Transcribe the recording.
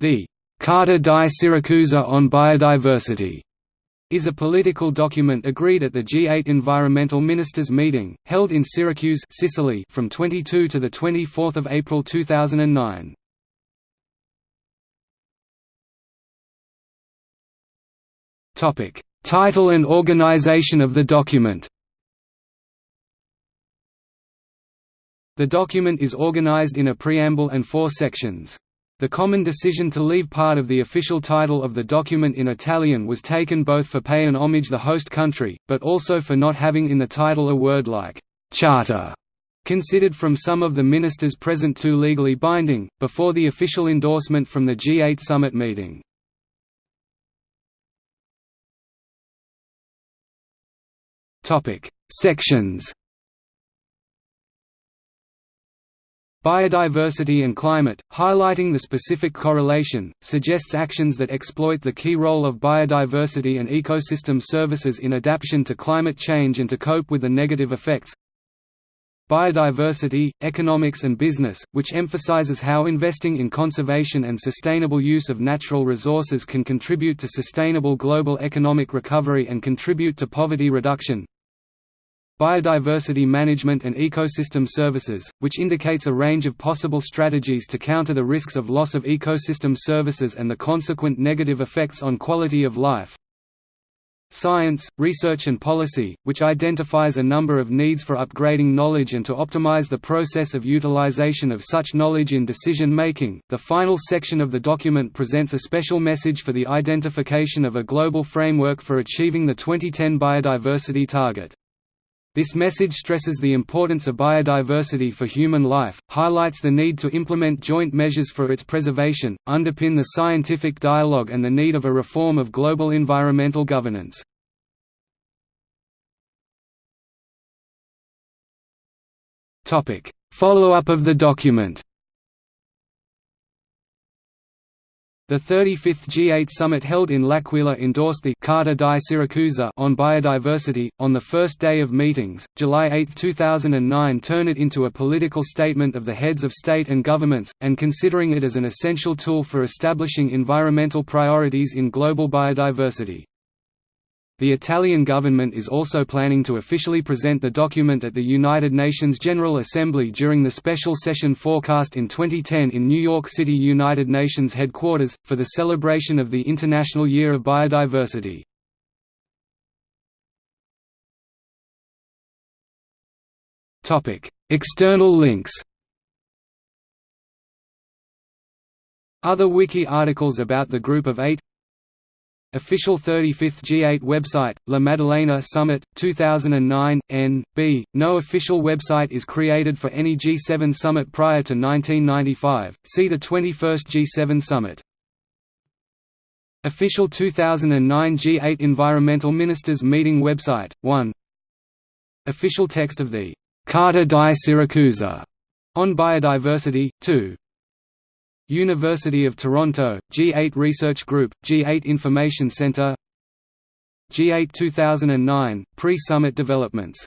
The Carta di Siracusa on Biodiversity is a political document agreed at the G8 Environmental Ministers meeting, held in Syracuse Sicily from 22 to 24 April 2009. Title and organization of the document The document is organized in a preamble and four sections. The common decision to leave part of the official title of the document in Italian was taken both for pay and homage the host country, but also for not having in the title a word like «charter», considered from some of the ministers present too legally binding, before the official endorsement from the G8 summit meeting. Sections Biodiversity and climate, highlighting the specific correlation, suggests actions that exploit the key role of biodiversity and ecosystem services in adaptation to climate change and to cope with the negative effects. Biodiversity, economics and business, which emphasizes how investing in conservation and sustainable use of natural resources can contribute to sustainable global economic recovery and contribute to poverty reduction. Biodiversity Management and Ecosystem Services, which indicates a range of possible strategies to counter the risks of loss of ecosystem services and the consequent negative effects on quality of life. Science, Research and Policy, which identifies a number of needs for upgrading knowledge and to optimize the process of utilization of such knowledge in decision making. The final section of the document presents a special message for the identification of a global framework for achieving the 2010 biodiversity target. This message stresses the importance of biodiversity for human life, highlights the need to implement joint measures for its preservation, underpin the scientific dialogue and the need of a reform of global environmental governance. Follow-up of the document The 35th G8 summit held in L'Aquila endorsed the Carta di Siracusa on biodiversity. On the first day of meetings, July 8, 2009 turned it into a political statement of the heads of state and governments, and considering it as an essential tool for establishing environmental priorities in global biodiversity. The Italian government is also planning to officially present the document at the United Nations General Assembly during the special session forecast in 2010 in New York City United Nations headquarters, for the celebration of the International Year of Biodiversity. External links Other wiki articles about the Group of Eight Official 35th G8 website, La Maddalena Summit, 2009, N.B. No official website is created for any G7 summit prior to 1995, see the 21st G7 summit. Official 2009 G8 Environmental Ministers Meeting website, 1 Official text of the Carta di Siracusa on biodiversity, 2 University of Toronto, G8 Research Group, G8 Information Centre G8 2009, pre-summit developments